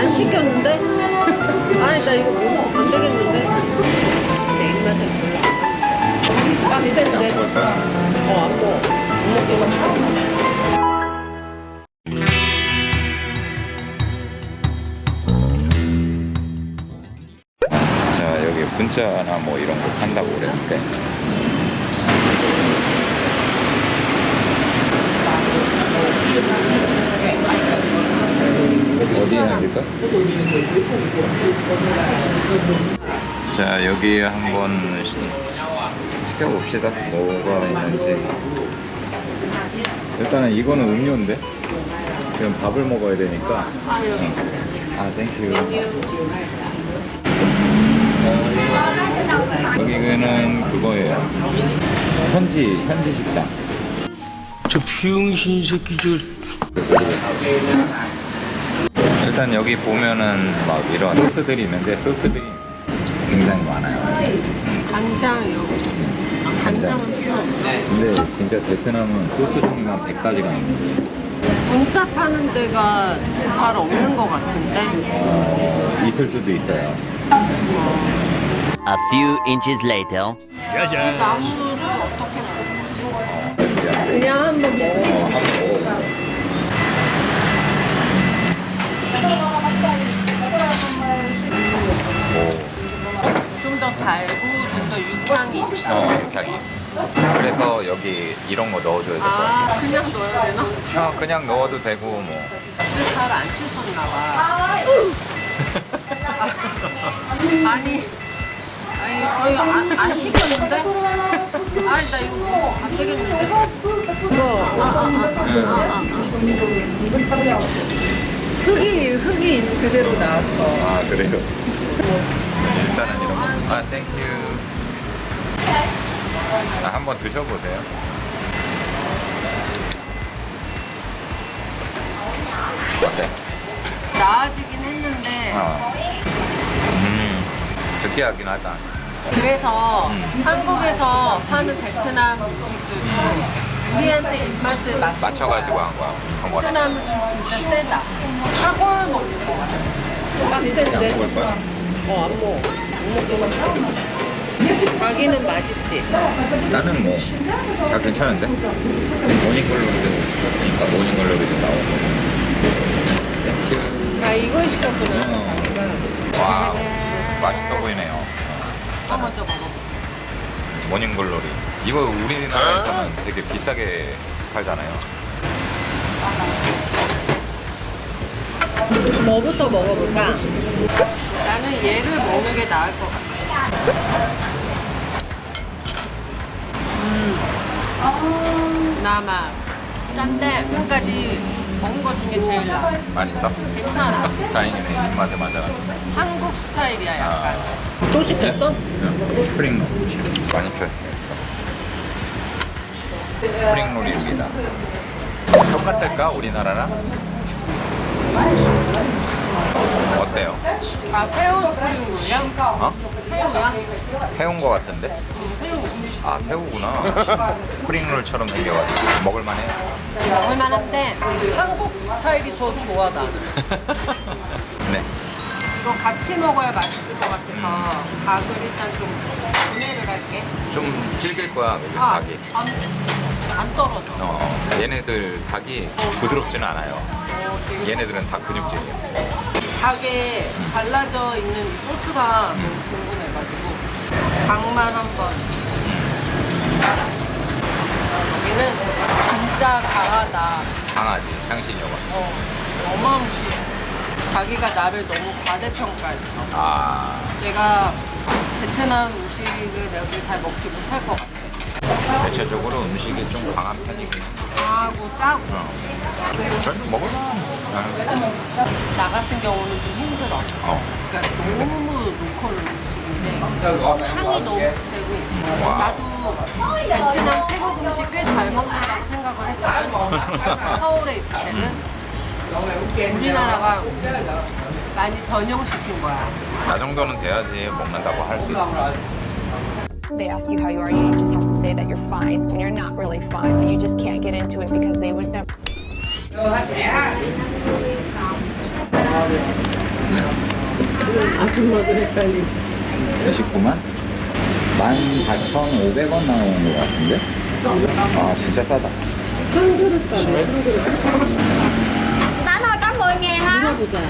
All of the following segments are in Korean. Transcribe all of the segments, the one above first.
안 시켰는데? 아니 나 이거 못 먹, 안 되겠는데? 내 입맛에 별로 안 빡센데? 어안 먹어 못 먹기만 여기 분짜나 뭐 이런 거 판다고 그랬는데 어디에 앉을까? 자 여기 한번 시켜봅시다 뭐가 있는지 일단은 이거는 음료인데 지금 밥을 먹어야 되니까 응. 아 thank you 여기는 그거예요. 현지 현지 식당. 저 비용신 새끼 저 일단 여기 보면은 막 이런 소스들이 있는데 소스들이 굉장히 많아요. 간장이요 아, 간장은 필요 없나? 근데 진짜 베트남은 소스 종류가 100가지가 있는데 분짜 파는 데가 잘 없는 것 같은데? 어, 있을 수도 있어요. A few inches later. 이 나무를 어떻게 먹는 거지? 그냥 그냥 한번 먹어 더 달고 좀 더 육향이 있다 어, 이렇게 그래서 여기 이런 거 넣어줘야 될 것 같아요. 아 그냥 넣어야 되나? 어, 그냥 넣어도 되고 뭐. 근데 잘안 씻었나 봐 아니 아니 거의 안, 안 시켰는데? 아니 나 이거 먹어 안 되겠는데? 이거 아, 아, 아, 응. 아, 아, 아. 흙이 흙이 그대로 나왔어 아 그래요? 아 thank you. 아, 한번 드셔보세요. 어때? 나아지긴 했는데 어. 음, 느끼하긴 하다. 그래서 음. 한국에서 사는 베트남 음식들도 우리한테 입맛을 맞춘 맞춰가지고 거야. 한 거야. 베트남은 좀 진짜 세다. 사골 먹는 거 같아. 빡센데? 어, 안 먹어. 못 먹기만 해. 자기는 맛있지? 나는 뭐 다 괜찮은데? 모닝글로리도 그러니까 morning glory도 나오고. 아, 이걸 시켰구나. 어. wow, 맛있어 보이네요. 또 먼저 먹어. morning glory. 이거 우리나라에서는 되게 비싸게 팔잖아요. 뭐부터 먹어볼까? 나는 얘를 먹는 게 나을 것 같아. 음. 나만 짠데 끝까지 먹은 것 중에 제일 나. 맛있다. 괜찮아. 다행이네. 입맛에 맞아. 한국 스타일이야 아. 약간. 또 시켰어? 스프링 롤. 많이 표현했어. 스프링롤입니다. 똑같을까? 우리나라랑? 어때요? 아 새우 스프링롤이야? 어? 새우야? 새우인 거 같은데? 아 새우구나. 스프링롤처럼 생겨가지고 먹을만해. 먹을만한데 한국 스타일이 더 좋아 나는. 네. 이거 같이 먹어야 맛있을 것 같아서 닭을 일단 좀 분해를 할게. 좀 질길 거야 그 아, 닭이. 안, 안 떨어져. 어, 얘네들 닭이 부드럽지는 않아요. 어, 얘네들은 다 근육질이야. 닭에 발라져 있는 이 소스가 너무 궁금해가지고 닭만 한번. 여기는 진짜 강하다. 강아지, 향신료가. 어, 어마무시해 자기가 나를 너무 과대평가했어. 아, 내가 베트남 음식을 내가 잘 먹지 못할 것 같아. 대체적으로 음식이 좀 강한 편이긴 해. 강하고 짜고. 어. 전 먹을만. 나 같은 경우는 좀 힘들어 어. 그러니까 너무 로컬 음식인데 향이 너무 세고 나도 베트남 태국 음식 꽤 잘 먹는다고 생각을 했거든 서울에 있을 때는 우리나라가 많이 변형시킨 거야 나 정도는 돼야지 먹는다고 할 수 있어. They ask you how you are, you just have to say that you're fine when you're not really fine, but you just can't get into it because they would never. 아줌마도 헷갈리. 29만? 14,500원 나오는 것 같은데? 아 진짜 싸다 한 그릇 가네, 한 그릇. 10 ngàn á 물어보자.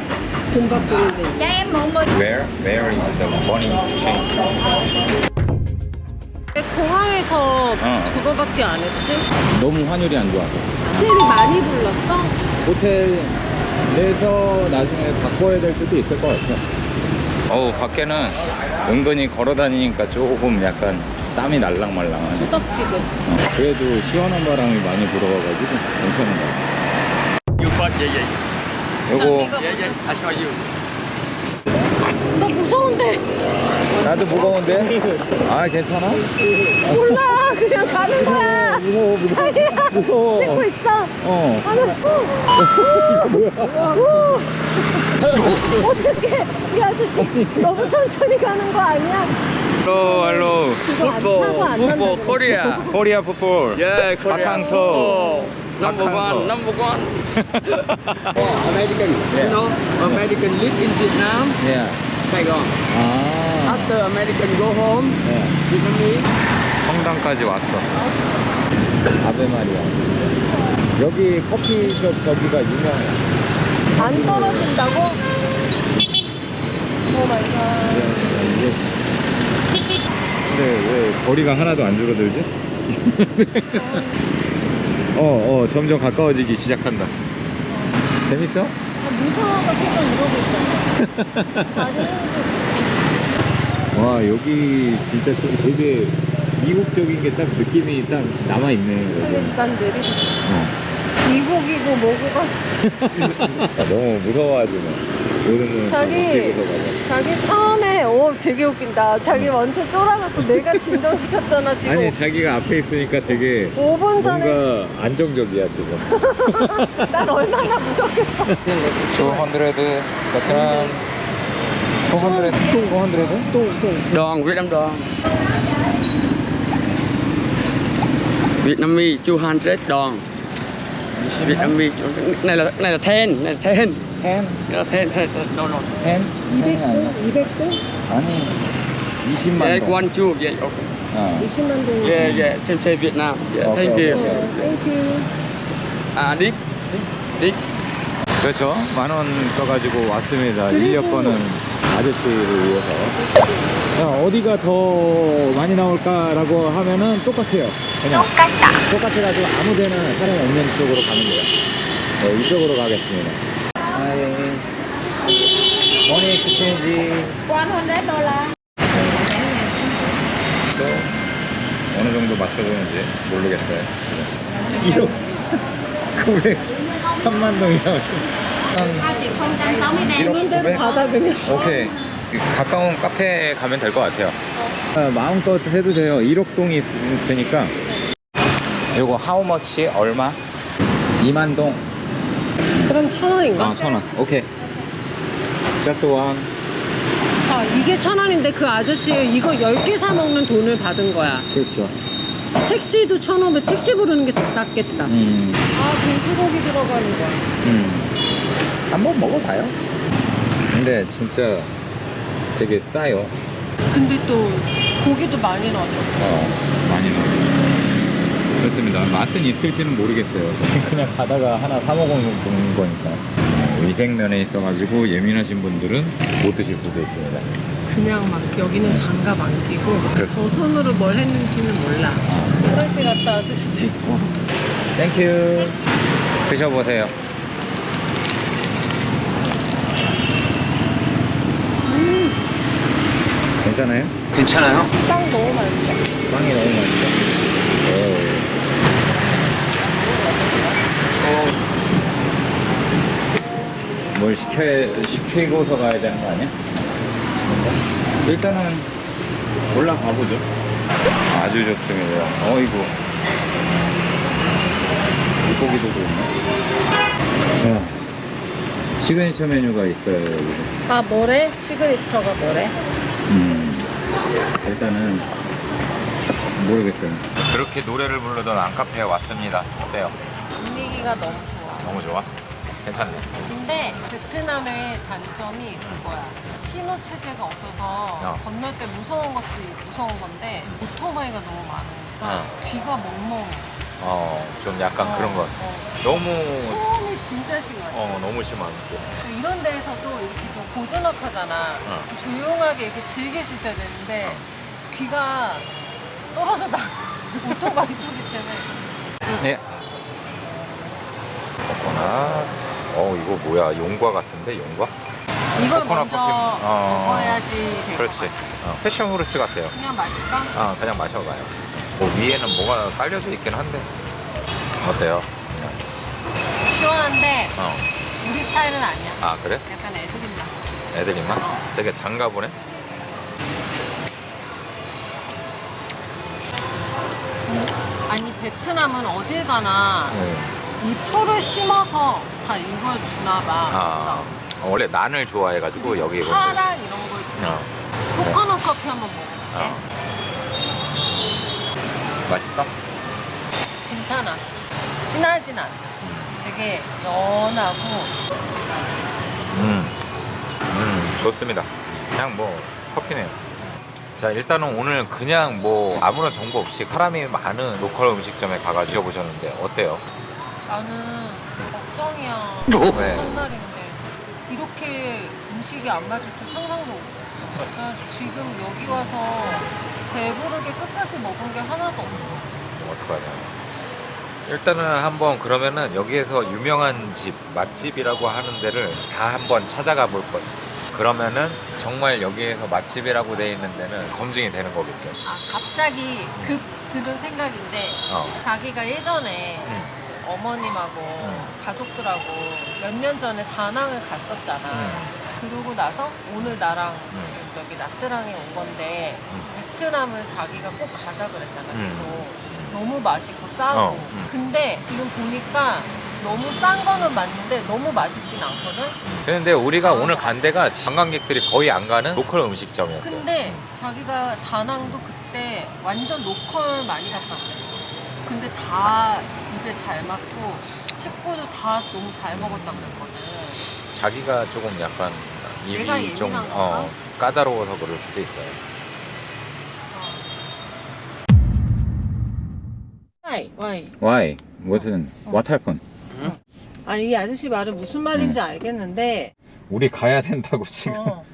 돈 받고 있는데. Em mượn 10 Where, where is the money exchange? 공항에서 어. 그거밖에 안 했지? 너무 환율이 안 좋아서 호텔이 많이 불렀어? 호텔 내서 나중에 바꿔야 될 수도 있을 것 같아 어우 밖에는 은근히 걸어 다니니까 조금 약간 땀이 날랑말랑하네 수덕지근. 어, 그래도 시원한 바람이 많이 불어가지고 괜찮은 것 같아 You first, yeah, yeah. 요거 Yeah, yeah, I show you. 나 무서운데. 나도 무거운데? 아 괜찮아? 몰라. 그냥 가는 거야. 무서워 무서워 무서워 찍고 있어. 어 어떡해. 이 아저씨 너무 천천히 가는 거 아니야? 타고 안 Football, 난다고. Korea. 코리아 풋볼 Yeah, Korea. 박항서. Football. Number 박항서. one, number one. American. Yeah. You know, American live in Vietnam, 예. Saigon. 아 After American go home, 예. Vietnamese. 성당까지 왔어 아베 마리아 여기 커피숍 저기가 유명해 안 떨어진다고? oh my god. 이게- 근데 왜 거리가 하나도 안 줄어들지? 어, 어, 점점 가까워지기 시작한다. 재밌어? 무서워서 계속 이러고 있어. 아니, 와, 여기 진짜 좀 되게 이국적인 게 딱 느낌이 딱 남아있네. 인간들이 어. 미국이고 뭐고가 아, 너무 무서워하지만. 자기-. 자기 처음에 오 되게 웃긴다. 자기 완전 쫄아갖고 내가 진정시켰잖아 지금. 아니, 자기가 앞에 있으니까 되게 5분 전에 뭔가 안정적이야, 지금. 난 얼마나 무섭겠어. 200 베트남 200 200 Đòn, Vietnam đòn. Vietnamese 200 đòn. Vietnamese này là này là ten, này là ten. 10 Này là ten, ten. No, no. 10 10이 아니야 200도? 아니 20만 Yeah, 동 one two. Yeah, okay. 어. 20만 동. Yeah, yeah. Same, same Vietnam. Yeah, Okay, thank you. okay. 땡큐. À, Dick. Dick. 그렇죠 만 원 써가지고 왔습니다 그리고- 인력 거는 아저씨를 위해서 야, 어디가 더 많이 나올까라고 하면은 똑같아요 그냥 똑같다 똑같아가지고 아무 데나 사람이 없는 쪽으로 가는 거야 네, 이쪽으로 가겠습니다 머니 exchange 100 dollar 또 어느 정도 맞춰주는지 모르겠어요. 1억 900 3만 동이야. 대로 받아 그냥. 오케이. 가까운 카페에 가면 될 것 같아요. 아, 마음껏 해도 돼요. 1억 동이 있, 으니까 요거 how much 얼마? 2만 동. 그럼 천 원인가? 아, 천 원. 오케이. just one. 아, 이게 천 원인데 그 아저씨 이거 10개 사 먹는 돈을 받은 거야. 그렇죠. 택시도 천 원면 택시 부르는 게 더 쌌겠다. 음. 아, 돼지고기 들어가는 거야. 음. 한번 먹어봐요. 근데 진짜 되게 싸요. 근데 또 고기도 많이 넣어줘. 어. 그렇습니다. 맛은 있을지는 모르겠어요. 그냥 가다가 하나 사 먹어본 거니까. 어, 위생면에 있어가지고 예민하신 분들은 못 드실 수도 있습니다. 그냥 막 여기는 장갑 안 끼고. 저 손으로 뭘 했는지는 몰라. 화장실 갔다 왔을 수도 있고. thank you. 드셔보세요. 괜찮아요? 괜찮아요? 빵 너무 맛있어. 빵이 너무 맛있어. 오. 뭘 시켜, 시키고서 가야 되는 거 아니야? 일단은 올라가 보죠. 아주 좋습니다. 어이구. 물고기도 있네. 자, 시그니처 메뉴가 있어요, 여기서. 아, 뭐래? signature가 뭐래? 음, 일단은 모르겠어요. 그렇게 노래를 부르던 안카페에 왔습니다. 어때요? 분위기가 너무 좋아. 너무 좋아? 괜찮네. 근데 베트남의 단점이 그거야. 신호 체제가 없어서 어. 건널 때 무서운 것도 무서운 건데 오토바이가 너무 많으니까 어. 귀가 멍멍해. 어, 좀 약간 어, 그런 거. 어. 너무, 소음이 진짜 심하지. 어, 너무 심하고. 이런 데에서도 이렇게 좀 고즈넉하잖아. 어. 조용하게 이렇게 즐길 수 있어야 되는데 귀가 떨어져 나 오토바이 소리 때문에. 네. 코코넛. 어, 이거 뭐야? 용과 같은데, 용과? 이걸 코코넛 먼저 커피. 어. 먹어야지 될것 그렇지. 같아. 어, 패션 후르츠 같아요. 그냥 마실까? 아, 그냥 마셔봐요. 뭐 위에는 뭐가 깔려져 있긴 한데. 어때요? 시원한데 어. 우리 스타일은 아니야. 아, 그래? 약간 애들인 맛. 애들이 맛? 어. 되게 단가 보네? 아니 베트남은 어딜 가나 응. 이 풀을 심어서 다 이걸 주나 봐. 아, 원래 난을 좋아해가지고 여기 이거. 파랑 이런 걸 주나. 어. 코코넛 커피 한번 먹어볼게. 어. 맛있다? 괜찮아. 진하진 않아. 되게 연하고 음. 음, 좋습니다. 그냥 뭐 커피네요. 자, 일단은 오늘 그냥 뭐 아무런 정보 없이 사람이 많은 로컬 음식점에 가가 드셔보셨는데 어때요? 나는 걱정이야. 왜? 첫날인데 이렇게 음식이 안 맞을 줄 상상도 못했어. 나 지금 여기 와서 배부르게 끝까지 먹은 게 하나도 없어. 어떡하냐. 일단은 한번 그러면은 여기에서 유명한 집, 맛집이라고 하는 데를 다 한번 찾아가 볼 거예요. 그러면은 정말 여기에서 맛집이라고 돼 있는 데는 검증이 되는 거겠죠. 아 갑자기 급 들은 생각인데 어. 자기가 예전에 음. 어머님하고 음. 가족들하고 몇 년 전에 다낭을 갔었잖아. 음. 그러고 나서 오늘 나랑 음. 지금 여기 나트랑에 온 건데 음. 베트남을 자기가 꼭 가자 그랬잖아. 음. 계속 너무 맛있고 싸고. 어, 음. 근데 지금 보니까 너무 싼 거는 맞는데 너무 맛있진 않거든. 근데 우리가 오늘 간 데가 관광객들이 거의 안 가는 local 음식점이었어요. 근데 자기가 다낭도 그때 완전 local 많이 갔다 그랬어. 근데 다 입에 잘 맞고 식구도 다 너무 잘 먹었다 그랬거든. 자기가 조금 약간 입이 좀 어? 까다로워서 그럴 수도 있어요. 와이 와이. Why? 무슨 what happened? 아니 이 아저씨 말은 무슨 말인지 알겠는데. 우리 가야 된다고 지금. 어,